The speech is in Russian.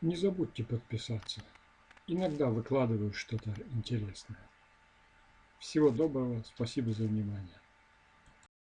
Не забудьте подписаться. Иногда выкладываю что-то интересное. Всего доброго, спасибо за внимание.